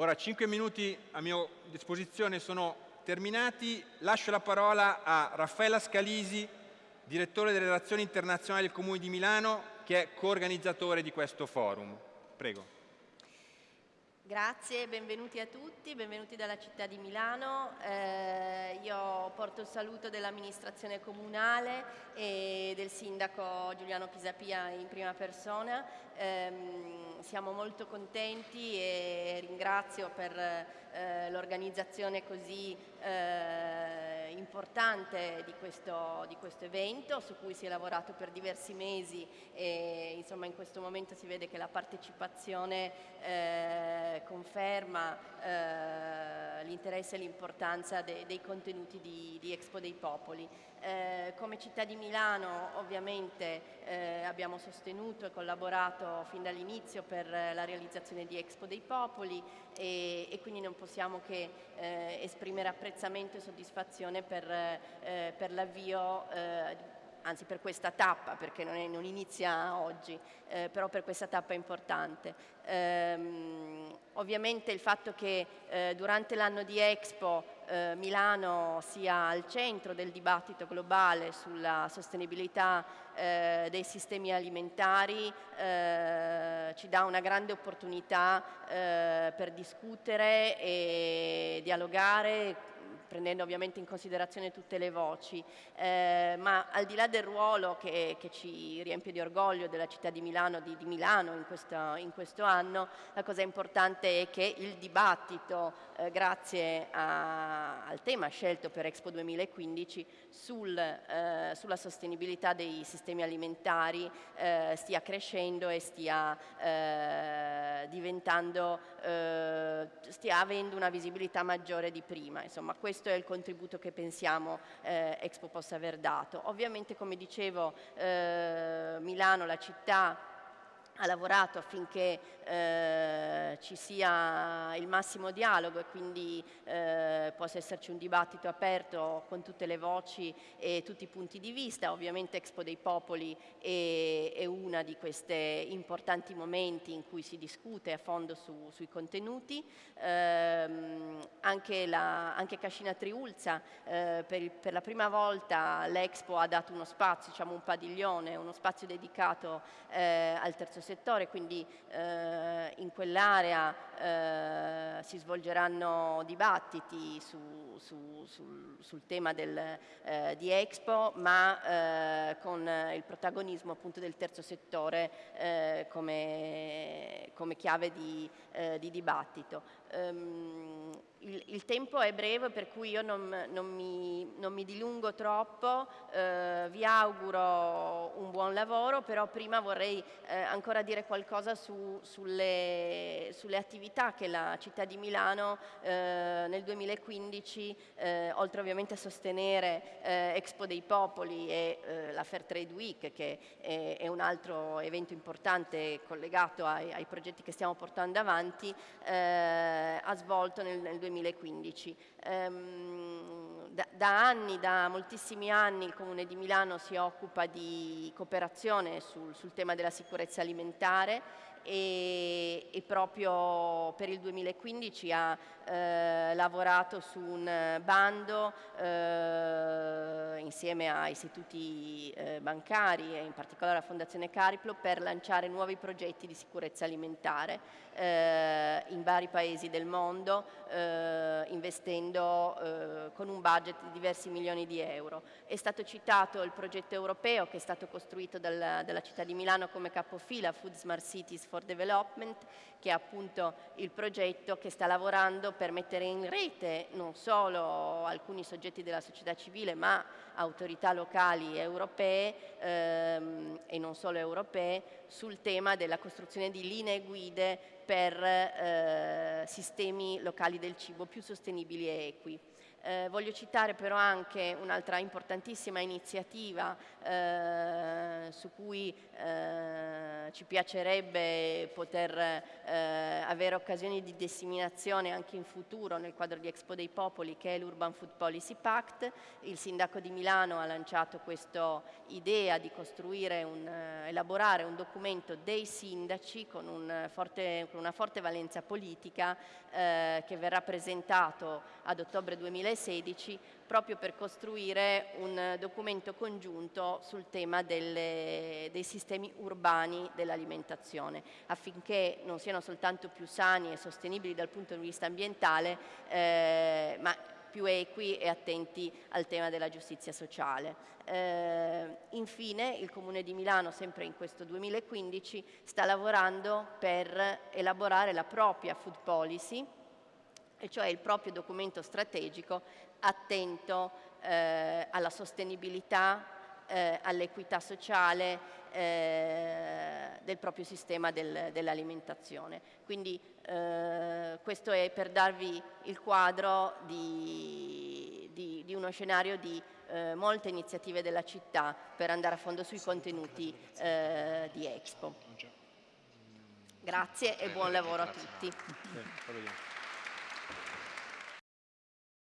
Ora 5 minuti a mia disposizione sono terminati. Lascio la parola a Raffaella Scalisi, direttore delle relazioni internazionali del Comune di Milano, che è coorganizzatore di questo forum. Prego. Grazie, benvenuti a tutti, benvenuti dalla città di Milano. Eh, io porto il saluto dell'amministrazione comunale e del sindaco Giuliano Pisapia in prima persona. Eh, siamo molto contenti e ringrazio per eh, l'organizzazione così eh, importante di questo, di questo, evento su cui si è lavorato per diversi mesi e insomma in questo momento si vede che la partecipazione eh, conferma eh, l'interesse e l'importanza de, dei contenuti di, di, Expo dei Popoli. Eh, come città di Milano ovviamente eh, abbiamo sostenuto e collaborato fin dall'inizio per la realizzazione di Expo dei Popoli e, e quindi non possiamo che eh, esprimere apprezzamento e soddisfazione per, eh, per l'avvio eh, anzi per questa tappa, perché non, è, non inizia oggi, eh, però per questa tappa importante. Ehm, ovviamente il fatto che eh, durante l'anno di Expo eh, Milano sia al centro del dibattito globale sulla sostenibilità eh, dei sistemi alimentari eh, ci dà una grande opportunità eh, per discutere e dialogare prendendo ovviamente in considerazione tutte le voci, eh, ma al di là del ruolo che, che, ci riempie di orgoglio della città di Milano, di, di Milano in, questa, in, questo anno, la cosa importante è che il dibattito, eh, grazie a, al tema scelto per Expo 2015, sul, eh, sulla sostenibilità dei sistemi alimentari eh, stia crescendo e stia eh, diventando, eh, stia avendo una visibilità maggiore di prima. Insomma, questo è il contributo che pensiamo eh, Expo possa aver dato. Ovviamente, come dicevo, eh, Milano, la città, ha lavorato affinché eh, ci sia il massimo dialogo e quindi eh, possa esserci un dibattito aperto con tutte le voci e tutti i punti di vista. Ovviamente Expo dei Popoli è, è uno di questi importanti momenti in cui si discute a fondo su, sui contenuti. Eh, anche, la, anche, Cascina Triulza eh, per, per, la prima volta l'Expo ha dato uno spazio, diciamo un padiglione, uno spazio dedicato eh, al terzo settore, quindi eh, in quell'area eh, si svolgeranno dibattiti su, su, sul, sul, tema del, eh, di Expo, ma eh, con il protagonismo appunto del terzo settore eh, come, come, chiave di, di dibattito. Um, il, tempo è breve per cui io non, non, mi, non mi, dilungo troppo, eh, vi auguro un buon lavoro, però prima vorrei eh, ancora dire qualcosa su, sulle, sulle, attività che la città di Milano eh, nel 2015, eh, oltre ovviamente a sostenere eh, Expo dei Popoli e eh, la Fair Trade Week, che è, è, un altro evento importante collegato ai, ai progetti che stiamo portando avanti, ha svolto nel, nel 2015 2015. Ehm, da, da, anni, da moltissimi anni il Comune di Milano si occupa di cooperazione sul, sul tema della sicurezza alimentare e, e, proprio per il 2015 ha eh, lavorato su un bando eh, insieme a istituti eh, bancari e in particolare la Fondazione Cariplo per lanciare nuovi progetti di sicurezza alimentare eh, in vari paesi del mondo eh, investendo eh, con un budget di diversi milioni di euro. È stato citato il progetto europeo che è stato costruito dal, dalla città di Milano come capofila Food Smart Cities for Development che è appunto il progetto che sta lavorando per mettere in rete non solo alcuni soggetti della società civile ma autorità locali europee ehm, e non solo europee sul tema della costruzione di linee guide per eh, sistemi locali del cibo più sostenibili e equi. Eh, voglio citare però anche un'altra importantissima iniziativa eh, su cui eh, ci piacerebbe poter eh, avere occasioni di disseminazione anche in futuro nel quadro di Expo dei Popoli che è l'Urban Food Policy Pact. Il sindaco di Milano ha lanciato questa idea di costruire un, eh, elaborare un documento dei sindaci con, un forte, con una forte valenza politica eh, che verrà presentato ad ottobre 2016 proprio per costruire un documento congiunto sul tema delle, dei sistemi urbani dell'alimentazione affinché non siano soltanto più sani e sostenibili dal punto di vista ambientale eh, ma più equi e attenti al tema della giustizia sociale. Eh, infine il Comune di Milano, sempre in questo 2015, sta lavorando per elaborare la propria food policy, e cioè il proprio documento strategico attento eh, alla sostenibilità, eh, all'equità sociale eh, del proprio sistema del, dell'alimentazione. Quindi eh, questo è per darvi il quadro di, di, di uno scenario di eh, molte iniziative della città per andare a fondo sui contenuti eh, di Expo. Grazie e buon lavoro a tutti.